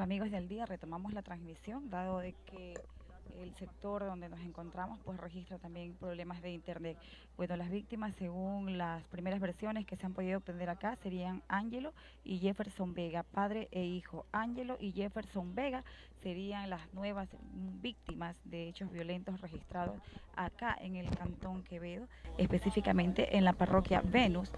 Amigos del día, retomamos la transmisión, dado de que el sector donde nos encontramos pues registra también problemas de internet. Bueno, las víctimas según las primeras versiones que se han podido obtener acá serían Ángelo y Jefferson Vega, padre e hijo. Ángelo y Jefferson Vega serían las nuevas víctimas de hechos violentos registrados acá en el Cantón Quevedo, específicamente en la parroquia Venus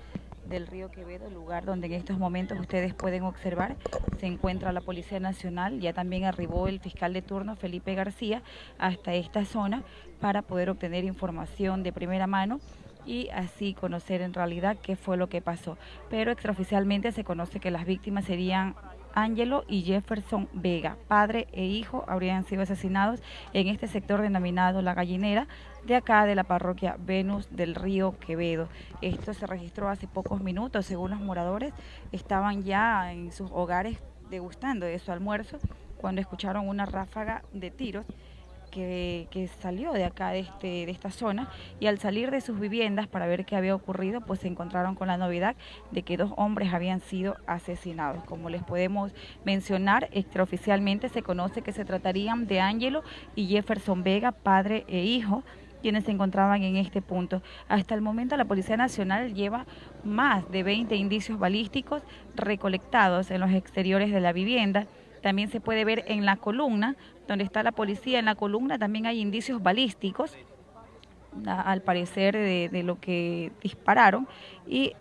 del río Quevedo, lugar donde en estos momentos ustedes pueden observar se encuentra la Policía Nacional, ya también arribó el fiscal de turno Felipe García hasta esta zona para poder obtener información de primera mano y así conocer en realidad qué fue lo que pasó. Pero extraoficialmente se conoce que las víctimas serían Ángelo y Jefferson Vega, padre e hijo, habrían sido asesinados en este sector denominado La Gallinera, de acá de la parroquia Venus del Río Quevedo. Esto se registró hace pocos minutos, según los moradores, estaban ya en sus hogares degustando de su almuerzo cuando escucharon una ráfaga de tiros que, salió de acá, de, este, de esta zona, y al salir de sus viviendas para ver qué había ocurrido, pues se encontraron con la novedad de que dos hombres habían sido asesinados. Como les podemos mencionar, extraoficialmente se conoce que se tratarían de Ángelo y Jefferson Vega, padre e hijo, quienes se encontraban en este punto. Hasta el momento la Policía Nacional lleva más de 20 indicios balísticos recolectados en los exteriores de la vivienda. También se puede ver en la columna, donde está la policía, en la columna también hay indicios balísticos, al parecer de, lo que dispararon, y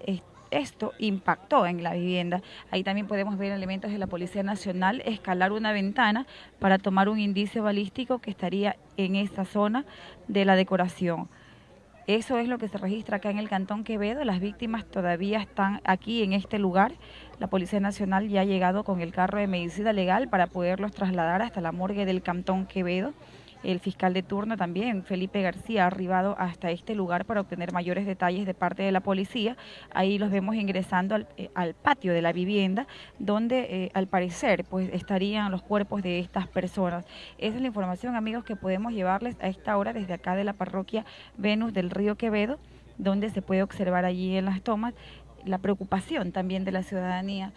esto impactó en la vivienda. Ahí también podemos ver elementos de la Policía Nacional escalar una ventana para tomar un indicio balístico que estaría en esta zona de la decoración. Eso es lo que se registra acá en el Cantón Quevedo. Las víctimas todavía están aquí en este lugar. La Policía Nacional ya ha llegado con el carro de medicina legal para poderlos trasladar hasta la morgue del Cantón Quevedo. El fiscal de turno también, Felipe García, ha arribado hasta este lugar para obtener mayores detalles de parte de la policía. Ahí los vemos ingresando al, eh, patio de la vivienda, donde eh, al parecer pues estarían los cuerpos de estas personas. Esa es la información, amigos, que podemos llevarles a esta hora desde acá de la parroquia Venus del Río Quevedo, donde se puede observar allí en las tomas la preocupación también de la ciudadanía,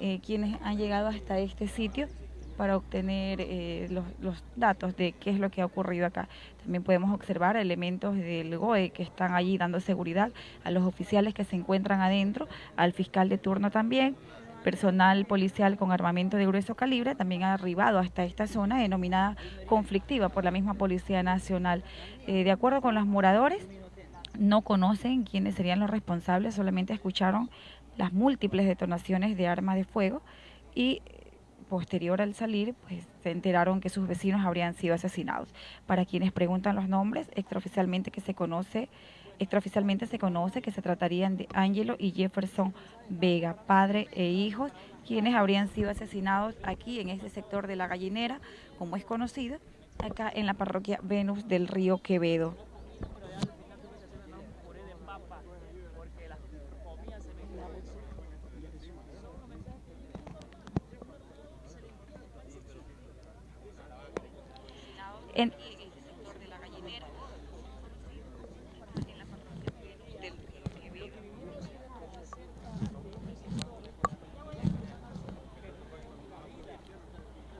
eh, quienes han llegado hasta este sitio para obtener eh, los, datos de qué es lo que ha ocurrido acá. También podemos observar elementos del GOE que están allí dando seguridad a los oficiales que se encuentran adentro, al fiscal de turno también, personal policial con armamento de grueso calibre también ha arribado hasta esta zona denominada conflictiva por la misma Policía Nacional. Eh, de acuerdo con los moradores, no conocen quiénes serían los responsables, solamente escucharon las múltiples detonaciones de armas de fuego y posterior al salir, pues se enteraron que sus vecinos habrían sido asesinados. Para quienes preguntan los nombres, extraoficialmente que se conoce, extraoficialmente se conoce que se tratarían de Ángelo y Jefferson Vega, padre e hijos, quienes habrían sido asesinados aquí en este sector de la gallinera, como es conocido, acá en la parroquia Venus del Río Quevedo. En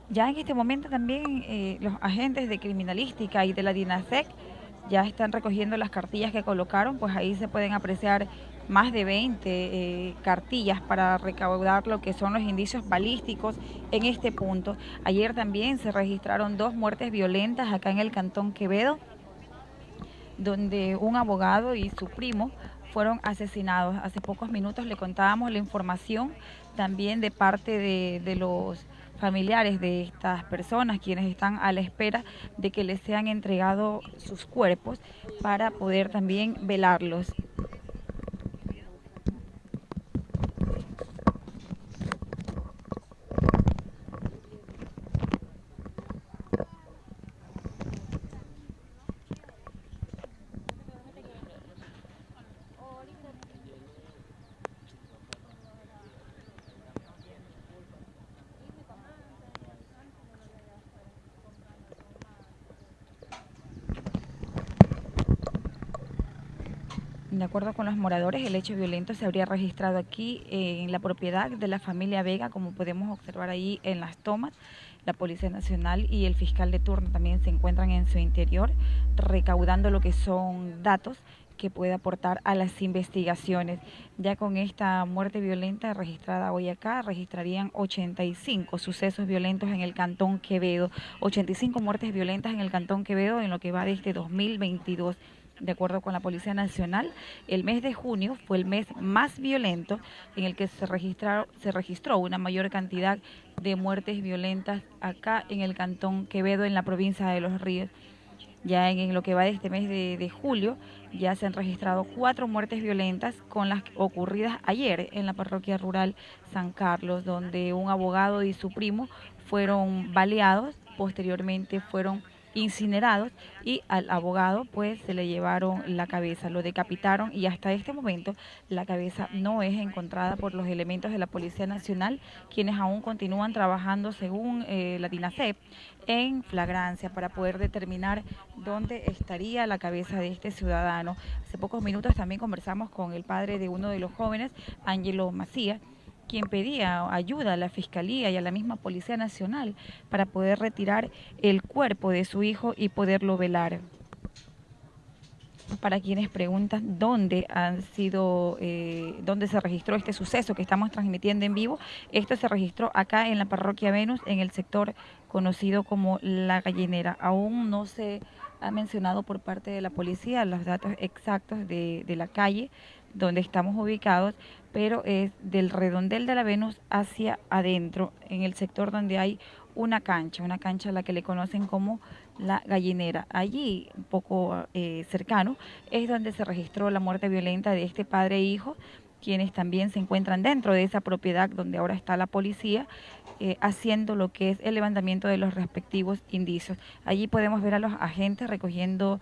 Ya en este momento también eh, los agentes de criminalística y de la DINASEC ya están recogiendo las cartillas que colocaron, pues ahí se pueden apreciar más de 20 eh, cartillas para recaudar lo que son los indicios balísticos en este punto. Ayer también se registraron dos muertes violentas acá en el Cantón Quevedo, donde un abogado y su primo fueron asesinados. Hace pocos minutos le contábamos la información también de parte de, de los familiares de estas personas, quienes están a la espera de que les sean entregados sus cuerpos para poder también velarlos. Acuerdo con los moradores, el hecho violento se habría registrado aquí en la propiedad de la familia Vega, como podemos observar ahí en las tomas. La Policía Nacional y el fiscal de turno también se encuentran en su interior recaudando lo que son datos que puede aportar a las investigaciones. Ya con esta muerte violenta registrada hoy acá, registrarían 85 sucesos violentos en el Cantón Quevedo, 85 muertes violentas en el Cantón Quevedo en lo que va de este 2022. De acuerdo con la Policía Nacional, el mes de junio fue el mes más violento en el que se, se registró una mayor cantidad de muertes violentas acá en el Cantón Quevedo, en la provincia de Los Ríos. Ya en, lo que va de este mes de, julio, ya se han registrado cuatro muertes violentas con las ocurridas ayer en la parroquia rural San Carlos, donde un abogado y su primo fueron baleados, posteriormente fueron incinerados y al abogado pues se le llevaron la cabeza, lo decapitaron y hasta este momento la cabeza no es encontrada por los elementos de la Policía Nacional, quienes aún continúan trabajando según eh, la DINASEP en flagrancia para poder determinar dónde estaría la cabeza de este ciudadano. Hace pocos minutos también conversamos con el padre de uno de los jóvenes, Ángelo Macías, quien pedía ayuda a la Fiscalía y a la misma Policía Nacional para poder retirar el cuerpo de su hijo y poderlo velar. Para quienes preguntan dónde han sido, eh, dónde se registró este suceso que estamos transmitiendo en vivo, esto se registró acá en la parroquia Venus, en el sector conocido como La Gallinera. Aún no se ha mencionado por parte de la policía los datos exactos de, de la calle donde estamos ubicados, pero es del redondel de la Venus hacia adentro, en el sector donde hay una cancha, una cancha a la que le conocen como la gallinera. Allí, un poco eh, cercano, es donde se registró la muerte violenta de este padre e hijo, quienes también se encuentran dentro de esa propiedad donde ahora está la policía, eh, haciendo lo que es el levantamiento de los respectivos indicios. Allí podemos ver a los agentes recogiendo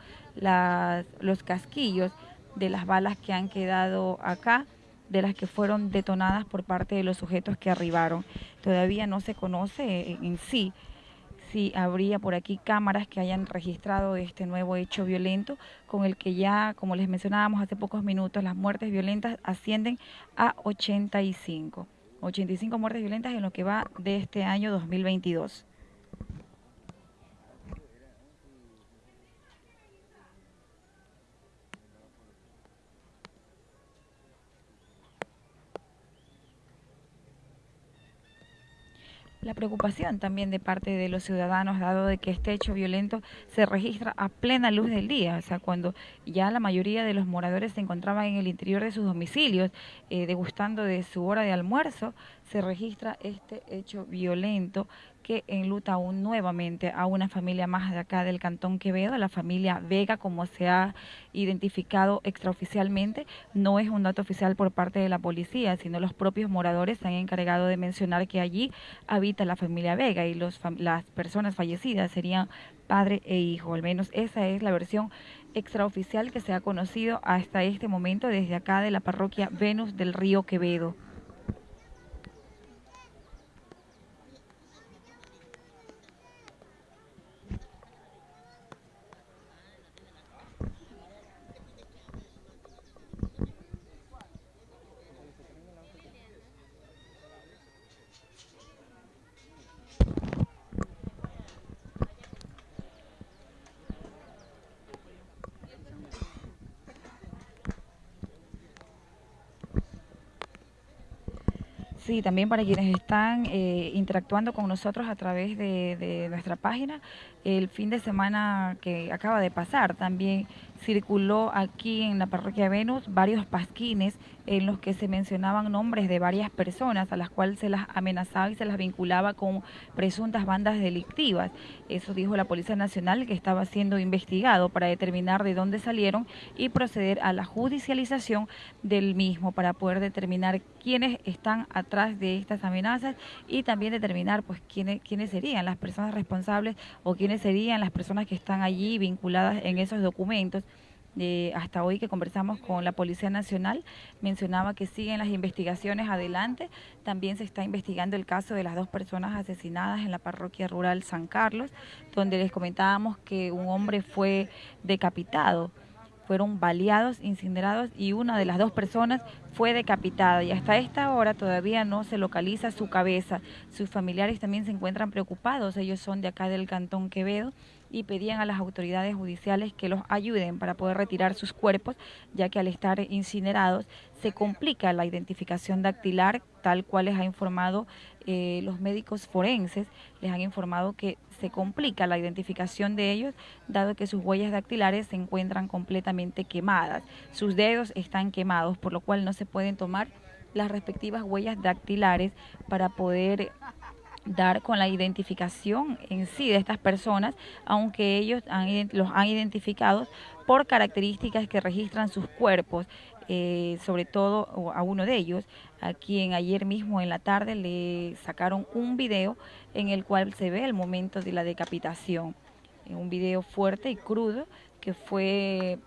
los casquillos de las balas que han quedado acá, de las que fueron detonadas por parte de los sujetos que arribaron. Todavía no se conoce en sí si habría por aquí cámaras que hayan registrado este nuevo hecho violento, con el que ya, como les mencionábamos hace pocos minutos, las muertes violentas ascienden a 85. 85 muertes violentas en lo que va de este año 2022. La preocupación también de parte de los ciudadanos, dado de que este hecho violento se registra a plena luz del día, o sea, cuando ya la mayoría de los moradores se encontraban en el interior de sus domicilios, eh, degustando de su hora de almuerzo, se registra este hecho violento que enluta aún nuevamente a una familia más de acá del Cantón Quevedo, la familia Vega, como se ha identificado extraoficialmente. No es un dato oficial por parte de la policía, sino los propios moradores se han encargado de mencionar que allí habita la familia Vega y los, las personas fallecidas serían padre e hijo. Al menos esa es la versión extraoficial que se ha conocido hasta este momento desde acá de la parroquia Venus del Río Quevedo. Sí, también para quienes están eh, interactuando con nosotros a través de, nuestra página, el fin de semana que acaba de pasar también circuló aquí en la parroquia Venus varios pasquines en los que se mencionaban nombres de varias personas a las cuales se las amenazaba y se las vinculaba con presuntas bandas delictivas. Eso dijo la Policía Nacional que estaba siendo investigado para determinar de dónde salieron y proceder a la judicialización del mismo para poder determinar quiénes están atrás de estas amenazas y también determinar pues quiénes, quiénes serían las personas responsables o quiénes serían las personas que están allí vinculadas en esos documentos hasta hoy que conversamos con la Policía Nacional, mencionaba que siguen las investigaciones adelante. También se está investigando el caso de las dos personas asesinadas en la parroquia rural San Carlos, donde les comentábamos que un hombre fue decapitado fueron baleados, incinerados y una de las dos personas fue decapitada y hasta esta hora todavía no se localiza su cabeza. Sus familiares también se encuentran preocupados, ellos son de acá del Cantón Quevedo y pedían a las autoridades judiciales que los ayuden para poder retirar sus cuerpos, ya que al estar incinerados se complica la identificación dactilar, tal cual les ha informado eh, los médicos forenses, les han informado que se complica la identificación de ellos, dado que sus huellas dactilares se encuentran completamente quemadas. Sus dedos están quemados, por lo cual no se pueden tomar las respectivas huellas dactilares para poder dar con la identificación en sí de estas personas, aunque ellos los han identificado por características que registran sus cuerpos, eh, sobre todo a uno de ellos, a quien ayer mismo en la tarde le sacaron un video en el cual se ve el momento de la decapitación, un video fuerte y crudo que fue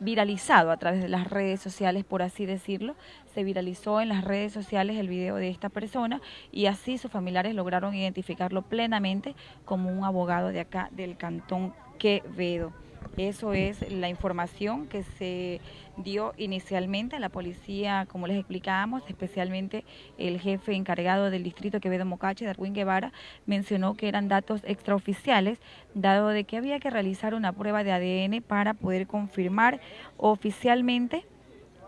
viralizado a través de las redes sociales, por así decirlo. Se viralizó en las redes sociales el video de esta persona y así sus familiares lograron identificarlo plenamente como un abogado de acá del cantón Quevedo. Eso es la información que se dio inicialmente a la policía, como les explicábamos, especialmente el jefe encargado del distrito Quevedo Mocache, Darwin Guevara, mencionó que eran datos extraoficiales, dado de que había que realizar una prueba de ADN para poder confirmar oficialmente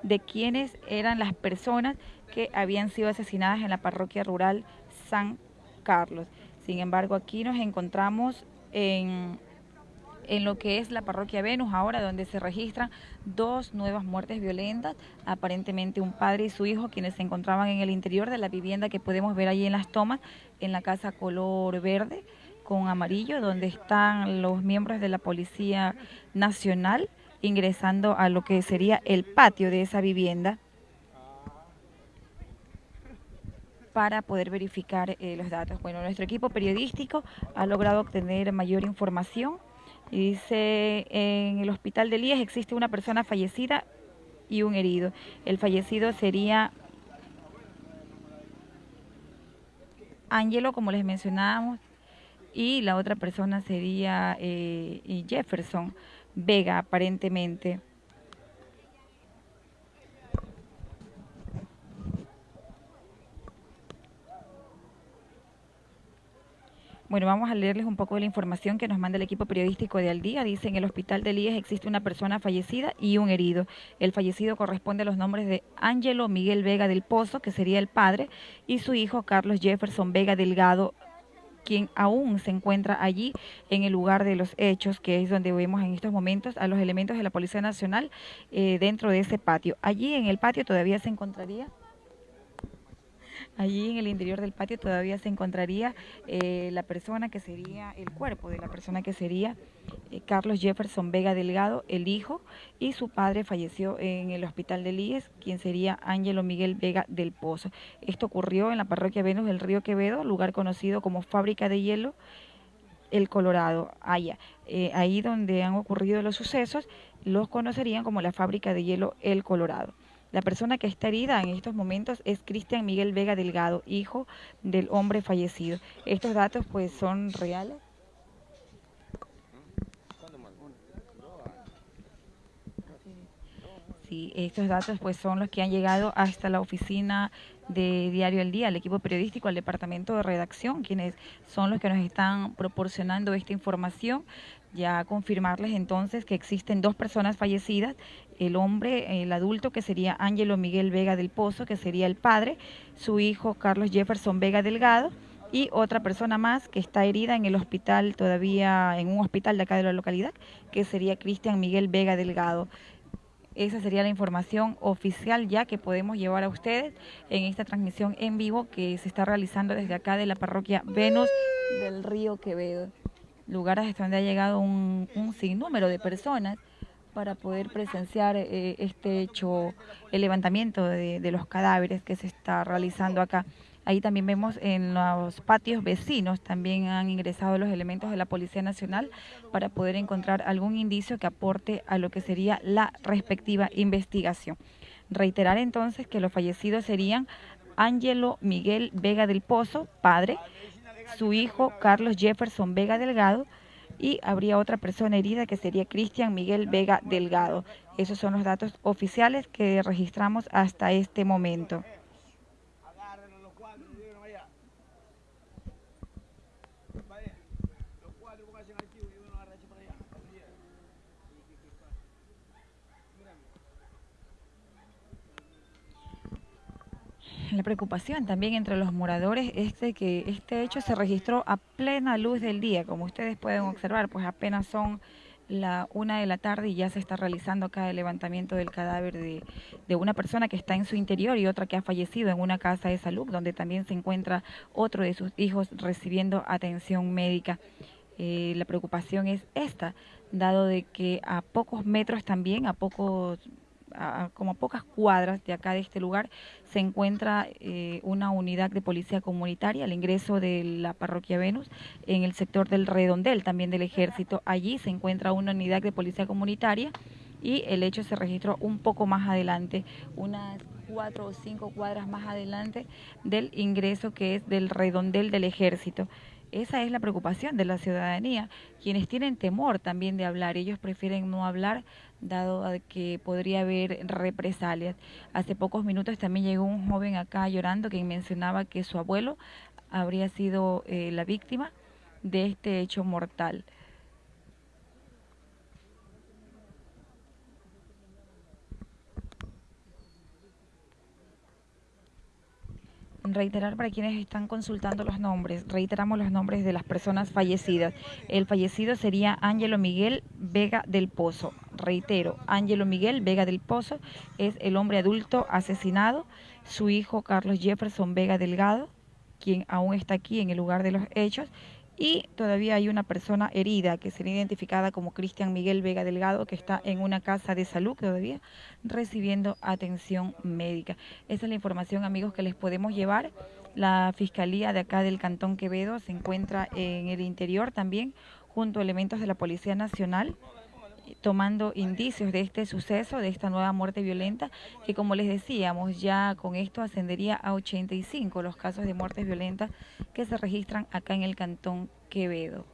de quiénes eran las personas que habían sido asesinadas en la parroquia rural San Carlos. Sin embargo, aquí nos encontramos en en lo que es la parroquia Venus, ahora donde se registran dos nuevas muertes violentas, aparentemente un padre y su hijo, quienes se encontraban en el interior de la vivienda que podemos ver allí en las tomas, en la casa color verde con amarillo, donde están los miembros de la Policía Nacional ingresando a lo que sería el patio de esa vivienda para poder verificar eh, los datos. Bueno, nuestro equipo periodístico ha logrado obtener mayor información y dice, en el hospital de Líes existe una persona fallecida y un herido. El fallecido sería Ángelo, como les mencionábamos, y la otra persona sería eh, Jefferson Vega, aparentemente. Bueno, vamos a leerles un poco de la información que nos manda el equipo periodístico de Al Día. Dice, en el hospital de Líes existe una persona fallecida y un herido. El fallecido corresponde a los nombres de Ángelo Miguel Vega del Pozo, que sería el padre, y su hijo Carlos Jefferson Vega Delgado, quien aún se encuentra allí en el lugar de los hechos, que es donde vemos en estos momentos a los elementos de la Policía Nacional eh, dentro de ese patio. Allí en el patio todavía se encontraría Allí en el interior del patio todavía se encontraría eh, la persona que sería, el cuerpo de la persona que sería eh, Carlos Jefferson Vega Delgado, el hijo, y su padre falleció en el hospital de Líes, quien sería Ángelo Miguel Vega del Pozo. Esto ocurrió en la parroquia Venus del Río Quevedo, lugar conocido como Fábrica de Hielo, el Colorado, allá. Eh, ahí donde han ocurrido los sucesos, los conocerían como la Fábrica de Hielo El Colorado. La persona que está herida en estos momentos es Cristian Miguel Vega Delgado, hijo del hombre fallecido. Estos datos pues son reales. Sí, estos datos pues son los que han llegado hasta la oficina de Diario El Día, al equipo periodístico, al departamento de redacción, quienes son los que nos están proporcionando esta información. Ya confirmarles entonces que existen dos personas fallecidas el hombre, el adulto, que sería Ángelo Miguel Vega del Pozo, que sería el padre, su hijo Carlos Jefferson Vega Delgado, y otra persona más que está herida en el hospital, todavía en un hospital de acá de la localidad, que sería Cristian Miguel Vega Delgado. Esa sería la información oficial ya que podemos llevar a ustedes en esta transmisión en vivo que se está realizando desde acá de la parroquia Venus del Río Quevedo, lugares hasta donde ha llegado un, un sinnúmero de personas para poder presenciar eh, este hecho, el levantamiento de, los cadáveres que se está realizando acá. Ahí también vemos en los patios vecinos, también han ingresado los elementos de la Policía Nacional para poder encontrar algún indicio que aporte a lo que sería la respectiva investigación. Reiterar entonces que los fallecidos serían Ángelo Miguel Vega del Pozo, padre, su hijo Carlos Jefferson Vega Delgado, y habría otra persona herida que sería Cristian Miguel Vega Delgado. Esos son los datos oficiales que registramos hasta este momento. La preocupación también entre los moradores es de que este hecho se registró a plena luz del día, como ustedes pueden observar, pues apenas son la una de la tarde y ya se está realizando acá el levantamiento del cadáver de, una persona que está en su interior y otra que ha fallecido en una casa de salud, donde también se encuentra otro de sus hijos recibiendo atención médica. Eh, la preocupación es esta, dado de que a pocos metros también, a pocos como a pocas cuadras de acá de este lugar, se encuentra eh, una unidad de policía comunitaria al ingreso de la parroquia Venus en el sector del redondel también del ejército. Allí se encuentra una unidad de policía comunitaria y el hecho se registró un poco más adelante, unas cuatro o cinco cuadras más adelante del ingreso que es del redondel del ejército. Esa es la preocupación de la ciudadanía, quienes tienen temor también de hablar, ellos prefieren no hablar dado que podría haber represalias. Hace pocos minutos también llegó un joven acá llorando que mencionaba que su abuelo habría sido eh, la víctima de este hecho mortal. Reiterar para quienes están consultando los nombres, reiteramos los nombres de las personas fallecidas. El fallecido sería Ángelo Miguel Vega del Pozo. Reitero, Ángelo Miguel Vega del Pozo es el hombre adulto asesinado. Su hijo Carlos Jefferson Vega Delgado, quien aún está aquí en el lugar de los hechos, y todavía hay una persona herida que sería identificada como Cristian Miguel Vega Delgado, que está en una casa de salud todavía recibiendo atención médica. Esa es la información, amigos, que les podemos llevar. La Fiscalía de acá del Cantón Quevedo se encuentra en el interior también, junto a elementos de la Policía Nacional tomando indicios de este suceso, de esta nueva muerte violenta, que como les decíamos, ya con esto ascendería a 85 los casos de muertes violentas que se registran acá en el Cantón Quevedo.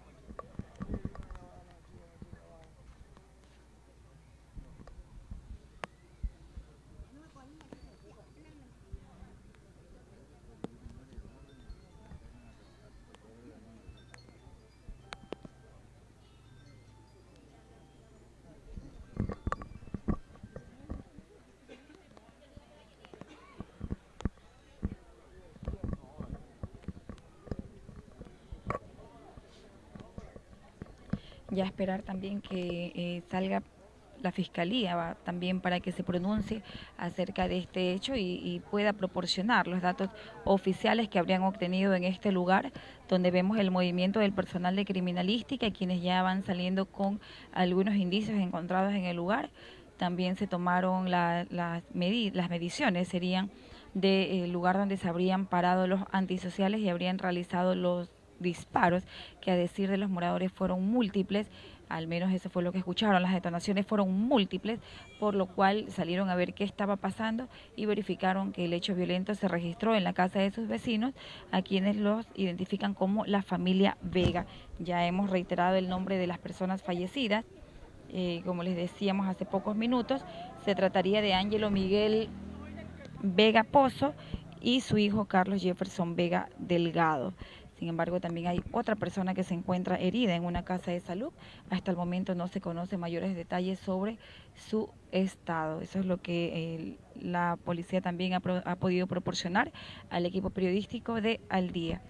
Ya esperar también que eh, salga la fiscalía también para que se pronuncie acerca de este hecho y, pueda proporcionar los datos oficiales que habrían obtenido en este lugar, donde vemos el movimiento del personal de criminalística, quienes ya van saliendo con algunos indicios encontrados en el lugar. También se tomaron las, las mediciones, serían del lugar donde se habrían parado los antisociales y habrían realizado los disparos, que a decir de los moradores fueron múltiples, al menos eso fue lo que escucharon, las detonaciones fueron múltiples, por lo cual salieron a ver qué estaba pasando y verificaron que el hecho violento se registró en la casa de sus vecinos, a quienes los identifican como la familia Vega. Ya hemos reiterado el nombre de las personas fallecidas, eh, como les decíamos hace pocos minutos, se trataría de Ángelo Miguel Vega Pozo y su hijo Carlos Jefferson Vega Delgado. Sin embargo, también hay otra persona que se encuentra herida en una casa de salud. Hasta el momento no se conocen mayores detalles sobre su estado. Eso es lo que la policía también ha, ha podido proporcionar al equipo periodístico de Al Día.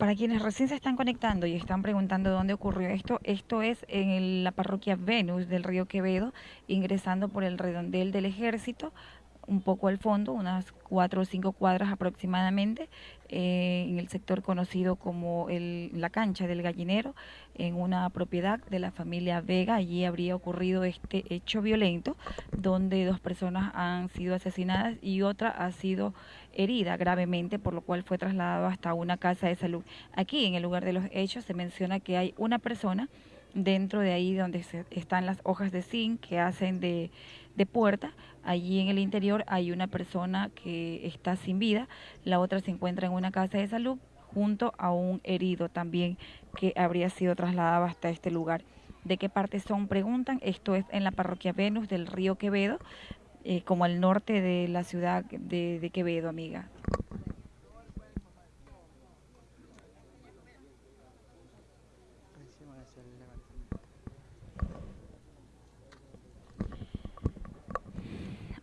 Para quienes recién se están conectando y están preguntando dónde ocurrió esto, esto es en la parroquia Venus del río Quevedo, ingresando por el redondel del ejército, un poco al fondo, unas cuatro o cinco cuadras aproximadamente, eh, en el sector conocido como el, la cancha del gallinero, en una propiedad de la familia Vega. Allí habría ocurrido este hecho violento, donde dos personas han sido asesinadas y otra ha sido herida gravemente, por lo cual fue trasladado hasta una casa de salud. Aquí, en el lugar de los hechos, se menciona que hay una persona dentro de ahí donde están las hojas de zinc que hacen de, de, puerta. Allí en el interior hay una persona que está sin vida, la otra se encuentra en una casa de salud junto a un herido también que habría sido trasladado hasta este lugar. ¿De qué parte son? Preguntan. Esto es en la parroquia Venus del río Quevedo, eh, como al norte de la ciudad de, de Quevedo, amiga.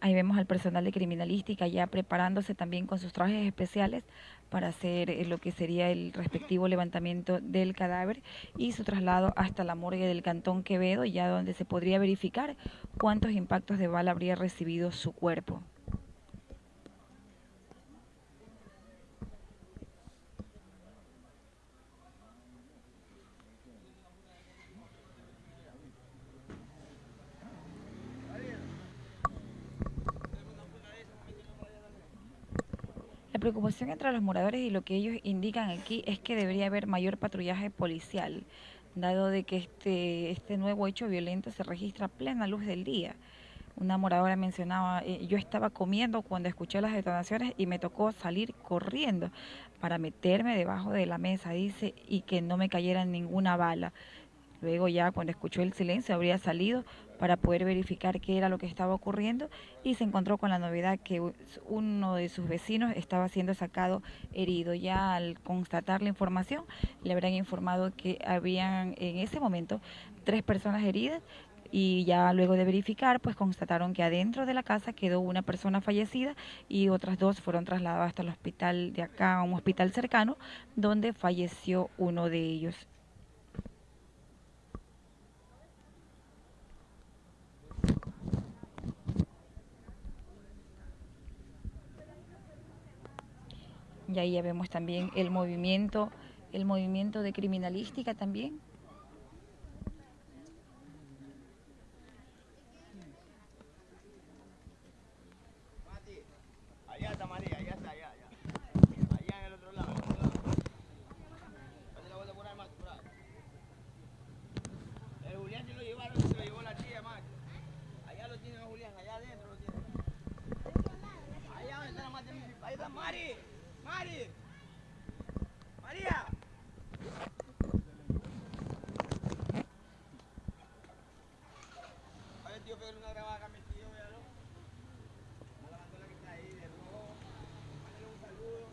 Ahí vemos al personal de criminalística ya preparándose también con sus trajes especiales para hacer eh, lo que sería el respectivo levantamiento del cadáver y su traslado hasta la morgue del Cantón Quevedo, ya donde se podría verificar cuántos impactos de bala habría recibido su cuerpo. La preocupación entre los moradores y lo que ellos indican aquí es que debería haber mayor patrullaje policial, dado de que este, este nuevo hecho violento se registra a plena luz del día. Una moradora mencionaba, eh, yo estaba comiendo cuando escuché las detonaciones y me tocó salir corriendo para meterme debajo de la mesa, dice, y que no me cayera ninguna bala. Luego ya cuando escuchó el silencio habría salido para poder verificar qué era lo que estaba ocurriendo y se encontró con la novedad que uno de sus vecinos estaba siendo sacado herido. Ya al constatar la información le habrán informado que habían en ese momento tres personas heridas y ya luego de verificar pues constataron que adentro de la casa quedó una persona fallecida y otras dos fueron trasladadas hasta el hospital de acá, a un hospital cercano donde falleció uno de ellos. Y ahí ya vemos también el movimiento, el movimiento de criminalística también. Allá está María, allá está, allá, allá. Allá en el otro lado. Dale la vuelta por ahí más, por ahí. El Julián se lo llevaron, se lo llevó la tía más. Allá lo tiene Julián, allá adentro lo tiene. Allá está la Mari. Ahí está Mari. Mari. María. A ver, tío, pegarle una grabada acá a mi tío, véalo. La bandola que está ahí de rojo. Mándale un saludo.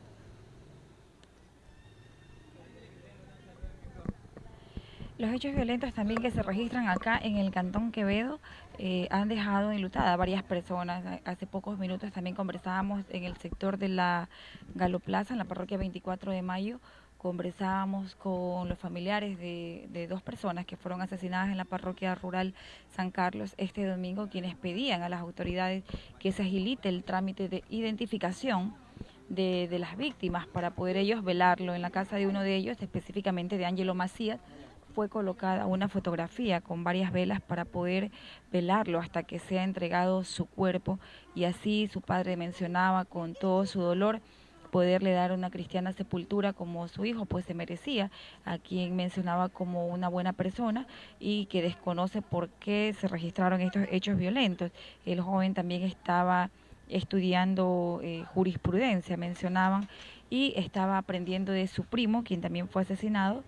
Los hechos violentos también que se registran acá en el Cantón Quevedo eh, han dejado enlutada a varias personas. Hace pocos minutos también conversábamos en el sector de la Galoplaza, en la parroquia 24 de Mayo, conversábamos con los familiares de, dos personas que fueron asesinadas en la parroquia rural San Carlos este domingo, quienes pedían a las autoridades que se agilite el trámite de identificación de, de las víctimas para poder ellos velarlo. En la casa de uno de ellos, específicamente de Ángelo Macías, fue colocada una fotografía con varias velas para poder velarlo hasta que sea entregado su cuerpo y así su padre mencionaba con todo su dolor poderle dar una cristiana sepultura como su hijo pues se merecía, a quien mencionaba como una buena persona y que desconoce por qué se registraron estos hechos violentos. El joven también estaba estudiando eh, jurisprudencia, mencionaban, y estaba aprendiendo de su primo, quien también fue asesinado,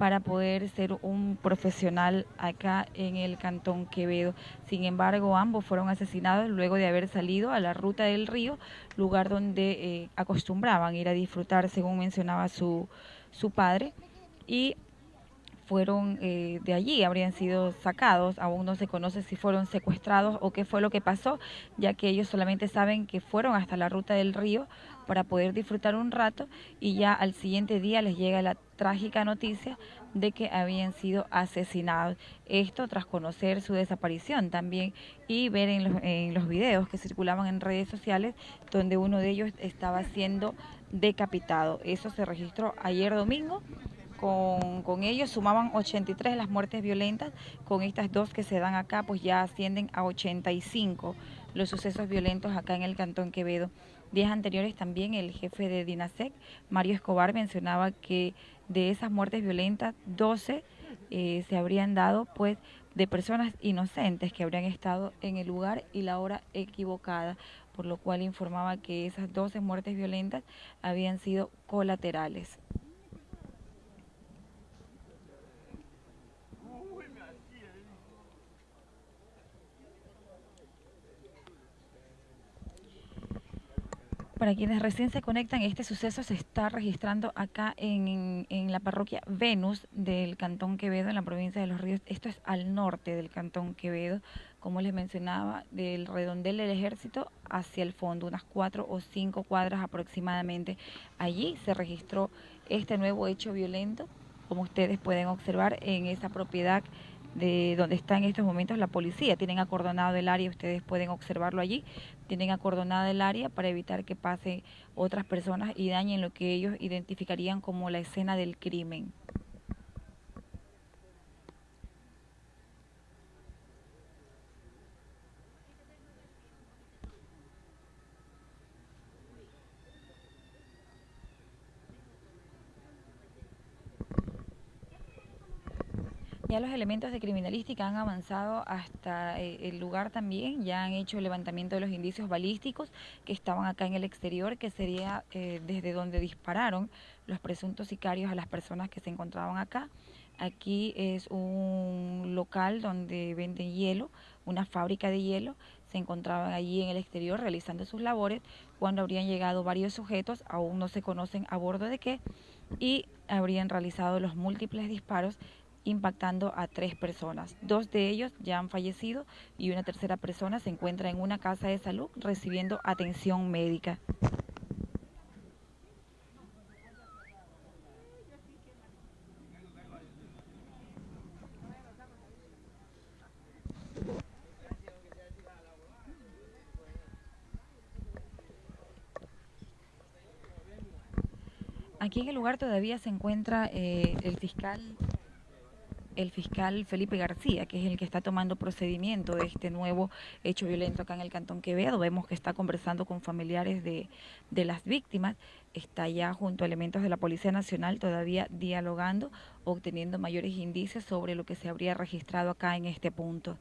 para poder ser un profesional acá en el Cantón Quevedo. Sin embargo, ambos fueron asesinados luego de haber salido a la ruta del río, lugar donde eh, acostumbraban ir a disfrutar, según mencionaba su, su padre, y fueron eh, de allí, habrían sido sacados, aún no se conoce si fueron secuestrados o qué fue lo que pasó, ya que ellos solamente saben que fueron hasta la ruta del río para poder disfrutar un rato y ya al siguiente día les llega la trágica noticia de que habían sido asesinados. Esto tras conocer su desaparición también y ver en los, videos que circulaban en redes sociales donde uno de ellos estaba siendo decapitado. Eso se registró ayer domingo. Con, con, ellos sumaban 83 las muertes violentas, con estas dos que se dan acá pues ya ascienden a 85 los sucesos violentos acá en el Cantón Quevedo. Días anteriores también el jefe de DINASEC, Mario Escobar, mencionaba que de esas muertes violentas, 12 eh, se habrían dado pues de personas inocentes que habrían estado en el lugar y la hora equivocada, por lo cual informaba que esas 12 muertes violentas habían sido colaterales. Para quienes recién se conectan, este suceso se está registrando acá en, la parroquia Venus del Cantón Quevedo, en la provincia de Los Ríos. Esto es al norte del Cantón Quevedo, como les mencionaba, del redondel del ejército hacia el fondo, unas cuatro o cinco cuadras aproximadamente. Allí se registró este nuevo hecho violento, como ustedes pueden observar en esa propiedad de donde está en estos momentos la policía. Tienen acordonado el área, ustedes pueden observarlo allí, tienen acordonada el área para evitar que pasen otras personas y dañen lo que ellos identificarían como la escena del crimen. Los elementos de criminalística han avanzado hasta eh, el lugar también, ya han hecho el levantamiento de los indicios balísticos que estaban acá en el exterior, que sería eh, desde donde dispararon los presuntos sicarios a las personas que se encontraban acá. Aquí es un local donde venden hielo, una fábrica de hielo. Se encontraban allí en el exterior realizando sus labores cuando habrían llegado varios sujetos, aún no se conocen a bordo de qué, y habrían realizado los múltiples disparos impactando a tres personas. Dos de ellos ya han fallecido y una tercera persona se encuentra en una casa de salud recibiendo atención médica. Aquí en el lugar todavía se encuentra eh, el fiscal el fiscal Felipe García, que es el que está tomando procedimiento de este nuevo hecho violento acá en el Cantón Quevedo. Vemos que está conversando con familiares de, de las víctimas, está ya junto a elementos de la Policía Nacional todavía dialogando, obteniendo mayores indicios sobre lo que se habría registrado acá en este punto.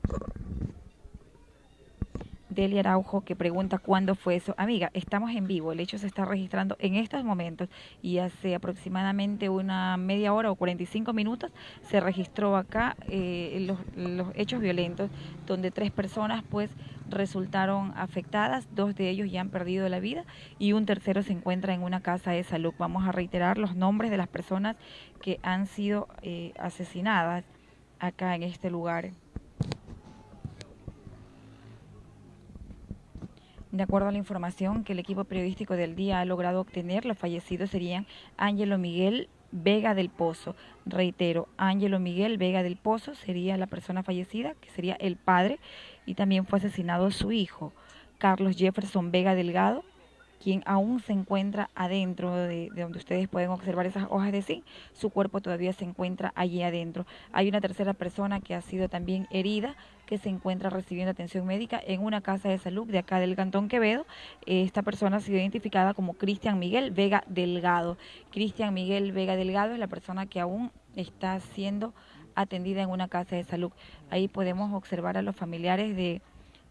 Delia Araujo que pregunta cuándo fue eso. Amiga, estamos en vivo, el hecho se está registrando en estos momentos y hace aproximadamente una media hora o 45 minutos se registró acá eh, los, los hechos violentos donde tres personas pues resultaron afectadas, dos de ellos ya han perdido la vida y un tercero se encuentra en una casa de salud. Vamos a reiterar los nombres de las personas que han sido eh, asesinadas acá en este lugar. De acuerdo a la información que el equipo periodístico del día ha logrado obtener, los fallecidos serían Ángelo Miguel Vega del Pozo. Reitero, Ángelo Miguel Vega del Pozo sería la persona fallecida, que sería el padre, y también fue asesinado su hijo, Carlos Jefferson Vega Delgado, quien aún se encuentra adentro de, de, donde ustedes pueden observar esas hojas de zinc, su cuerpo todavía se encuentra allí adentro. Hay una tercera persona que ha sido también herida, que se encuentra recibiendo atención médica en una casa de salud de acá del Cantón Quevedo. Esta persona ha sido identificada como Cristian Miguel Vega Delgado. Cristian Miguel Vega Delgado es la persona que aún está siendo atendida en una casa de salud. Ahí podemos observar a los familiares de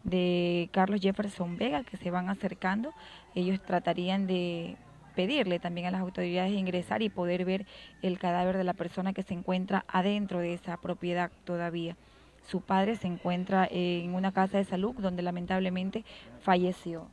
de Carlos Jefferson Vega que se van acercando. Ellos tratarían de pedirle también a las autoridades ingresar y poder ver el cadáver de la persona que se encuentra adentro de esa propiedad todavía. Su padre se encuentra en una casa de salud donde lamentablemente falleció.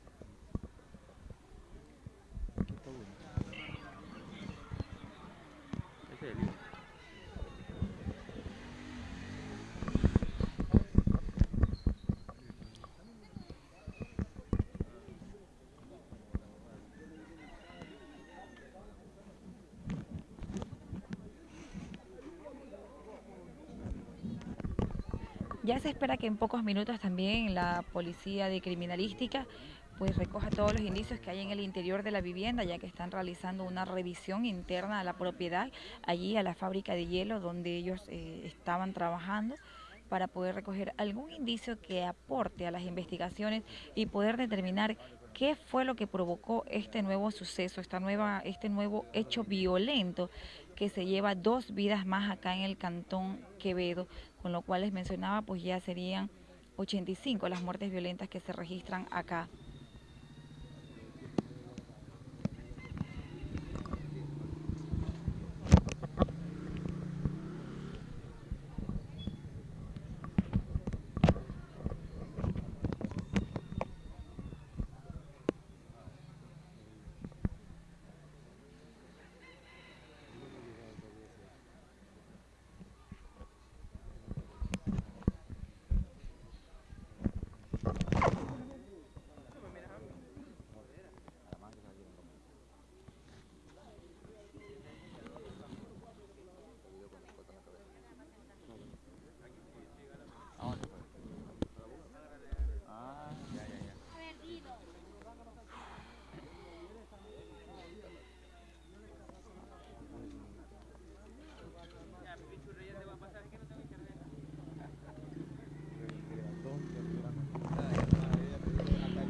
Ya se espera que en pocos minutos también la policía de criminalística pues recoja todos los indicios que hay en el interior de la vivienda, ya que están realizando una revisión interna a la propiedad, allí a la fábrica de hielo donde ellos eh, estaban trabajando para poder recoger algún indicio que aporte a las investigaciones y poder determinar qué fue lo que provocó este nuevo suceso, esta nueva, este nuevo hecho violento que se lleva dos vidas más acá en el cantón Quevedo, con lo cual les mencionaba, pues ya serían 85 las muertes violentas que se registran acá.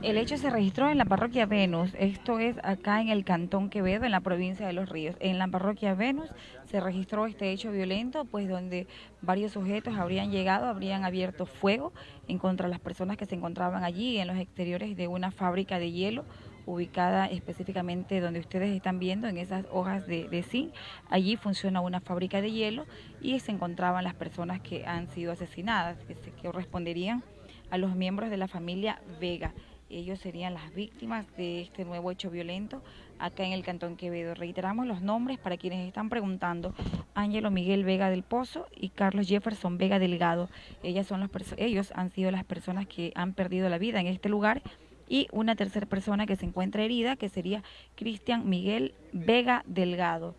El hecho se registró en la parroquia Venus, esto es acá en el Cantón Quevedo, en la provincia de Los Ríos. En la parroquia Venus se registró este hecho violento, pues donde varios sujetos habrían llegado, habrían abierto fuego en contra de las personas que se encontraban allí en los exteriores de una fábrica de hielo ubicada específicamente donde ustedes están viendo en esas hojas de, de zinc. Allí funciona una fábrica de hielo y se encontraban las personas que han sido asesinadas, que, que corresponderían a los miembros de la familia Vega ellos serían las víctimas de este nuevo hecho violento acá en el Cantón Quevedo. Reiteramos los nombres para quienes están preguntando. Ángelo Miguel Vega del Pozo y Carlos Jefferson Vega Delgado. Ellas son los ellos han sido las personas que han perdido la vida en este lugar y una tercera persona que se encuentra herida, que sería Cristian Miguel Vega Delgado.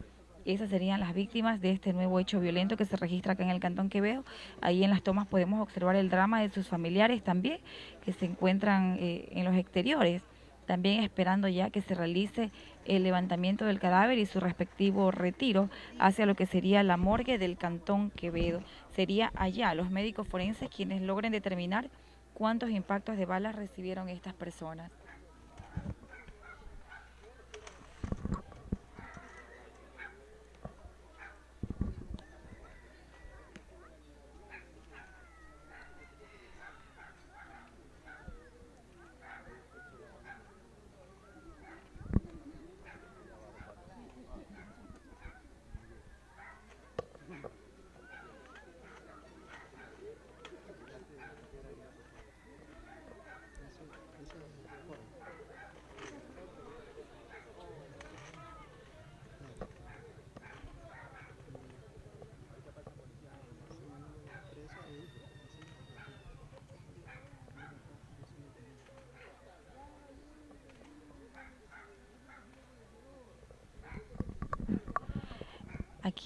Esas serían las víctimas de este nuevo hecho violento que se registra acá en el Cantón Quevedo. Ahí en las tomas podemos observar el drama de sus familiares también, que se encuentran eh, en los exteriores, también esperando ya que se realice el levantamiento del cadáver y su respectivo retiro hacia lo que sería la morgue del Cantón Quevedo. Sería allá los médicos forenses quienes logren determinar cuántos impactos de balas recibieron estas personas.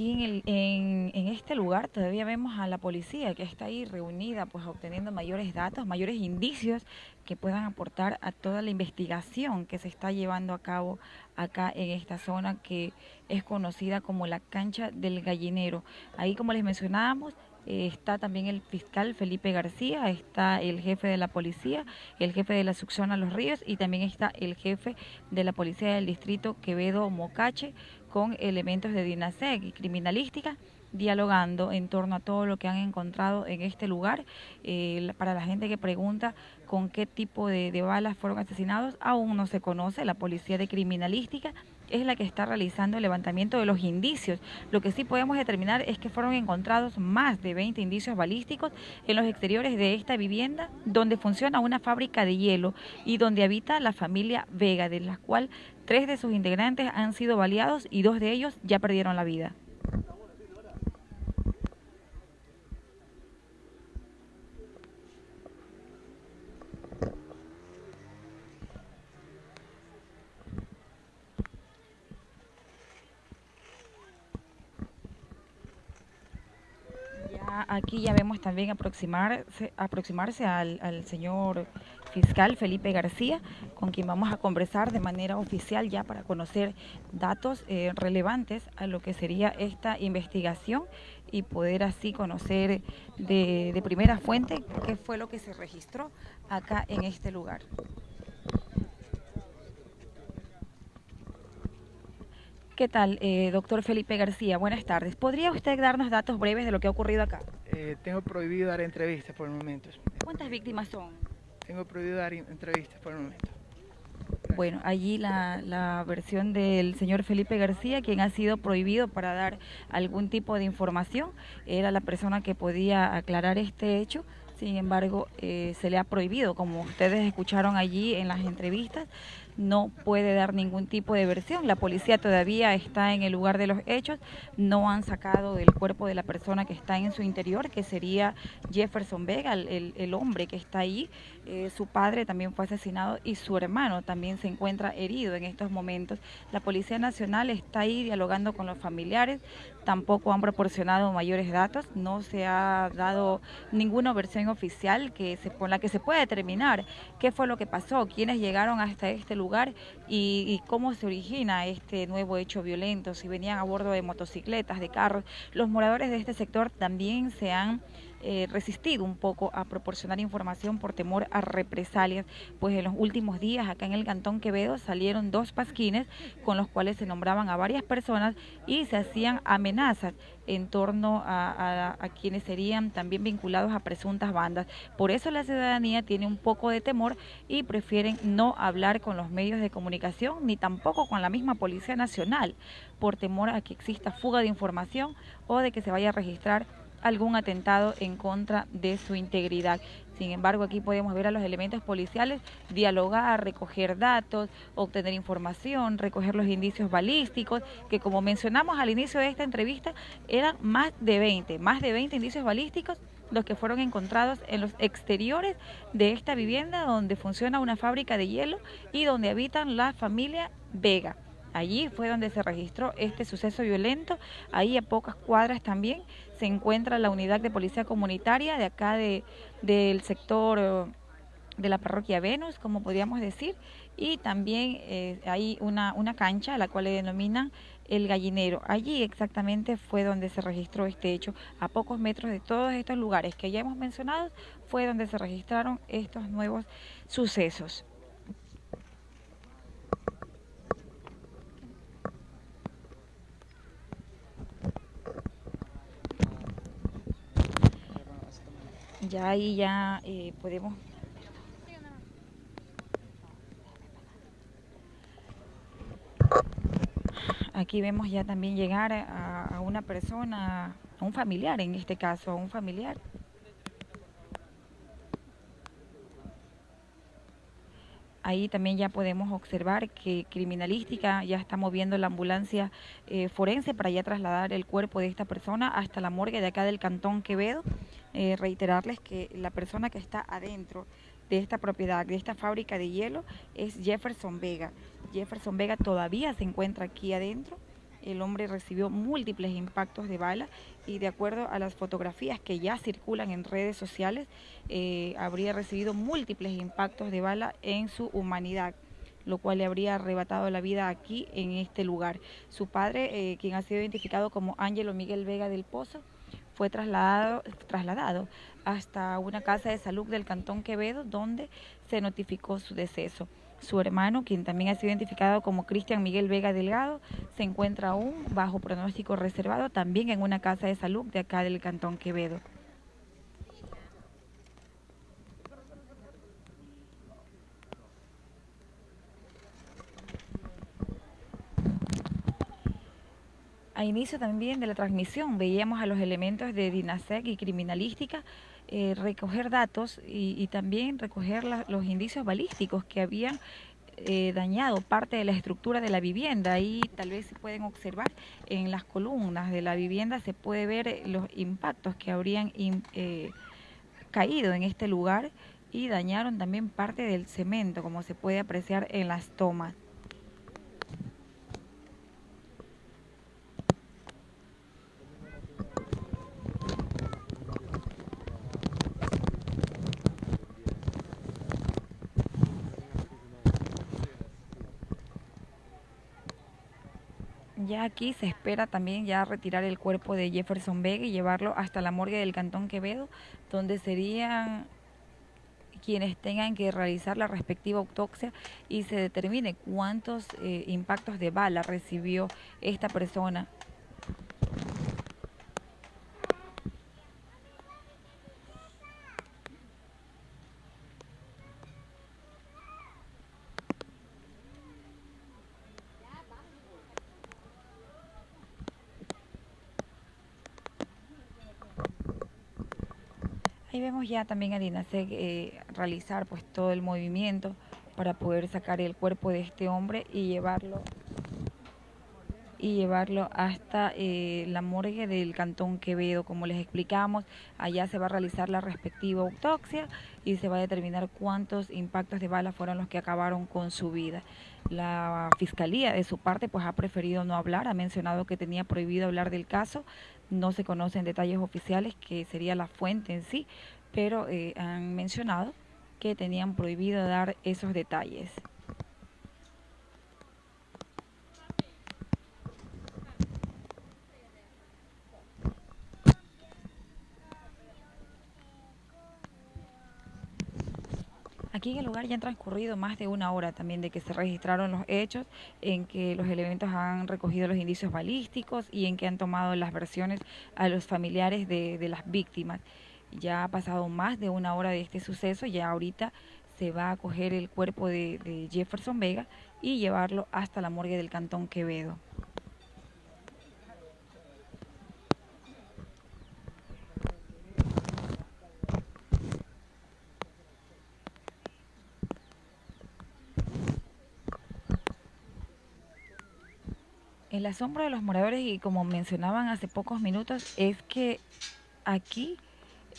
Aquí en, el, en, en, este lugar todavía vemos a la policía que está ahí reunida, pues obteniendo mayores datos, mayores indicios que puedan aportar a toda la investigación que se está llevando a cabo acá en esta zona que es conocida como la cancha del gallinero. Ahí, como les mencionábamos, está también el fiscal Felipe García, está el jefe de la policía, el jefe de la succión a Los Ríos y también está el jefe de la policía del distrito Quevedo Mocache con elementos de DINASEC y criminalística dialogando en torno a todo lo que han encontrado en este lugar. Eh, para la gente que pregunta con qué tipo de, de balas fueron asesinados, aún no se conoce. La policía de criminalística es la que está realizando el levantamiento de los indicios. Lo que sí podemos determinar es que fueron encontrados más de 20 indicios balísticos en los exteriores de esta vivienda, donde funciona una fábrica de hielo y donde habita la familia Vega, de la cual tres de sus integrantes han sido baleados y dos de ellos ya perdieron la vida. Aquí ya vemos también aproximarse, aproximarse al, señor fiscal Felipe García, con quien vamos a conversar de manera oficial ya para conocer datos eh, relevantes a lo que sería esta investigación y poder así conocer de primera fuente qué fue lo que se registró acá en este lugar. ¿Qué tal, eh, doctor Felipe García? Buenas tardes. ¿Podría usted darnos datos breves de lo que ha ocurrido acá? Eh, tengo prohibido dar entrevistas por el momento. ¿Cuántas víctimas son? Tengo prohibido dar entrevistas por el momento. Bueno, allí la, la, versión del señor Felipe García, quien ha sido prohibido para dar algún tipo de información, era la persona que podía aclarar este hecho. Sin embargo, eh, se le ha prohibido, como ustedes escucharon allí en las entrevistas, no puede dar ningún tipo de versión. La policía todavía está en el lugar de los hechos, no han sacado el cuerpo de la persona que está en su interior, que sería Jefferson Vega, el, el hombre que está ahí. Eh, su padre también fue asesinado y su hermano también se encuentra herido en estos momentos. La Policía Nacional está ahí dialogando con los familiares, tampoco han proporcionado mayores datos, no se ha dado ninguna versión oficial que se, con la que se pueda determinar qué fue lo que pasó, quiénes llegaron hasta este lugar y, y cómo se origina este nuevo hecho violento, si venían a bordo de motocicletas, de carros. Los moradores de este sector también se han eh, resistido un poco a proporcionar información por temor a represalias, pues en los últimos días acá en el Cantón Quevedo salieron dos pasquines con los cuales se nombraban a varias personas y se hacían amenazas en torno a, a, quienes serían también vinculados a presuntas bandas. Por eso la ciudadanía tiene un poco de temor y prefieren no hablar con los medios de comunicación ni tampoco con la misma Policía Nacional por temor a que exista fuga de información o de que se vaya a registrar algún atentado en contra de su integridad. Sin embargo, aquí podemos ver a los elementos policiales dialogar, recoger datos, obtener información, recoger los indicios balísticos, que como mencionamos al inicio de esta entrevista, eran más de 20, más de 20 indicios balísticos los que fueron encontrados en los exteriores de esta vivienda donde funciona una fábrica de hielo y donde habitan la familia Vega. Allí fue donde se registró este suceso violento. Ahí a pocas cuadras también se encuentra la unidad de policía comunitaria de acá de, del sector eh, de la parroquia Venus, como podríamos decir, y también eh, hay una, una cancha a la cual le denominan el gallinero. Allí exactamente fue donde se registró este hecho. A pocos metros de todos estos lugares que ya hemos mencionado, fue donde se registraron estos nuevos sucesos. Ya ahí ya eh, podemos aquí vemos ya también llegar a, una persona, a un familiar en este caso, a un familiar. Ahí también ya podemos observar que criminalística ya está moviendo la ambulancia eh, forense para ya trasladar el cuerpo de esta persona hasta la morgue de acá del Cantón Quevedo. Eh, reiterarles que la persona que está adentro de esta propiedad, de esta fábrica de hielo, es Jefferson Vega. Jefferson Vega todavía se encuentra aquí adentro. El hombre recibió múltiples impactos de bala y de acuerdo a las fotografías que ya circulan en redes sociales, eh, habría recibido múltiples impactos de bala en su humanidad lo cual le habría arrebatado la vida aquí en este lugar. Su padre, eh, quien ha sido identificado como Ángelo Miguel Vega del Pozo, fue trasladado, trasladado hasta una casa de salud del Cantón Quevedo, donde se notificó su deceso. Su hermano, quien también ha sido identificado como Cristian Miguel Vega Delgado, se encuentra aún bajo pronóstico reservado también en una casa de salud de acá del Cantón Quevedo. A inicio también de la transmisión veíamos a los elementos de DINASEC y criminalística eh, recoger datos y, también recoger los indicios balísticos que habían eh, dañado parte de la estructura de la vivienda. Ahí tal vez se pueden observar en las columnas de la vivienda, se puede ver los impactos que habrían eh, caído en este lugar y dañaron también parte del cemento, como se puede apreciar en las tomas. Ya aquí se espera también ya retirar el cuerpo de Jefferson Vega y llevarlo hasta la morgue del Cantón Quevedo, donde serían quienes tengan que realizar la respectiva autopsia y se determine cuántos eh, impactos de bala recibió esta persona Ya también a Dinasec eh, realizar pues todo el movimiento para poder sacar el cuerpo de este hombre y llevarlo y llevarlo hasta eh, la morgue del Cantón Quevedo. Como les explicamos, allá se va a realizar la respectiva autopsia y se va a determinar cuántos impactos de bala fueron los que acabaron con su vida. La fiscalía, de su parte, pues ha preferido no hablar, ha mencionado que tenía prohibido hablar del caso, no se conocen detalles oficiales, que sería la fuente en sí, pero eh, han mencionado que tenían prohibido dar esos detalles. Aquí en el lugar ya han transcurrido más de una hora también de que se registraron los hechos, en que los elementos han recogido los indicios balísticos y en que han tomado las versiones a los familiares de, las víctimas. Ya ha pasado más de una hora de este suceso, ya ahorita se va a coger el cuerpo de Jefferson Vega y llevarlo hasta la morgue del Cantón Quevedo. El asombro de los moradores, y como mencionaban hace pocos minutos, es que aquí,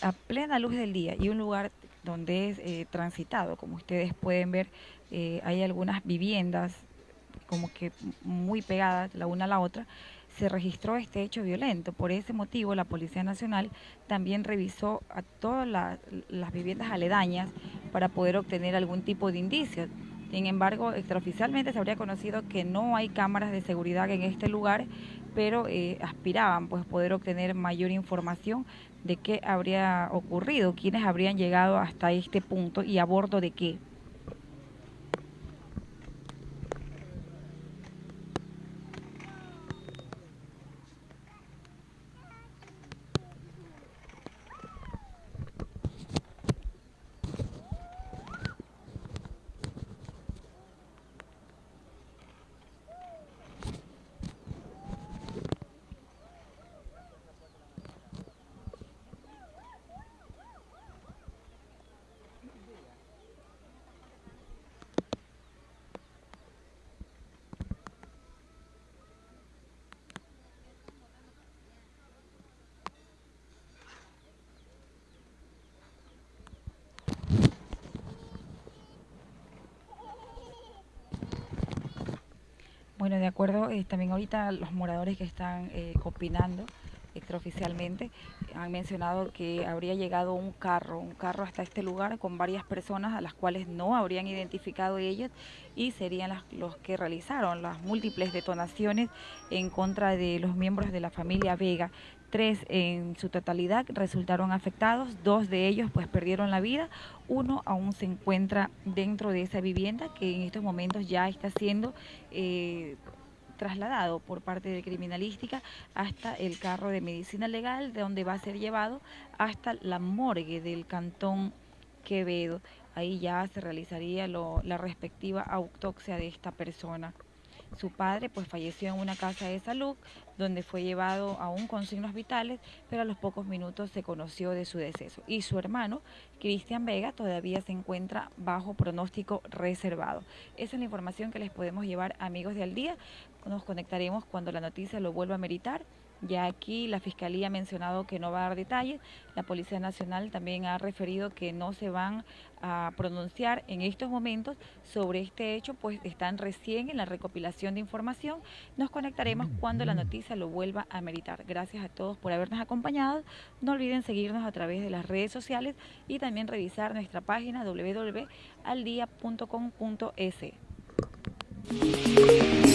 a plena luz del día, y un lugar donde es eh, transitado, como ustedes pueden ver, eh, hay algunas viviendas como que muy pegadas la una a la otra, se registró este hecho violento. Por ese motivo, la Policía Nacional también revisó a todas las viviendas aledañas para poder obtener algún tipo de indicios. Sin embargo, extraoficialmente se habría conocido que no hay cámaras de seguridad en este lugar, pero eh, aspiraban pues poder obtener mayor información de qué habría ocurrido, quiénes habrían llegado hasta este punto y a bordo de qué. Bueno, de acuerdo, eh, también ahorita los moradores que están eh, opinando extraoficialmente han mencionado que habría llegado un carro, un carro hasta este lugar con varias personas a las cuales no habrían identificado ellos y serían los que realizaron las múltiples detonaciones en contra de los miembros de la familia Vega. Tres en su totalidad resultaron afectados, dos de ellos pues perdieron la vida, uno aún se encuentra dentro de esa vivienda que en estos momentos ya está siendo eh, trasladado por parte de criminalística hasta el carro de medicina legal, de donde va a ser llevado hasta la morgue del cantón Quevedo. Ahí ya se realizaría la respectiva autopsia de esta persona. Su padre pues falleció en una casa de salud donde fue llevado aún con signos vitales, pero a los pocos minutos se conoció de su deceso. Y su hermano, Cristian Vega, todavía se encuentra bajo pronóstico reservado. Esa es la información que les podemos llevar amigos de al día. Nos conectaremos cuando la noticia lo vuelva a meritar. Ya aquí la Fiscalía ha mencionado que no va a dar detalles, la Policía Nacional también ha referido que no se van a pronunciar en estos momentos sobre este hecho, pues están recién en la recopilación de información. Nos conectaremos cuando la noticia lo vuelva a meritar. Gracias a todos por habernos acompañado. No olviden seguirnos a través de las redes sociales y también revisar nuestra página www.aldia.com.es.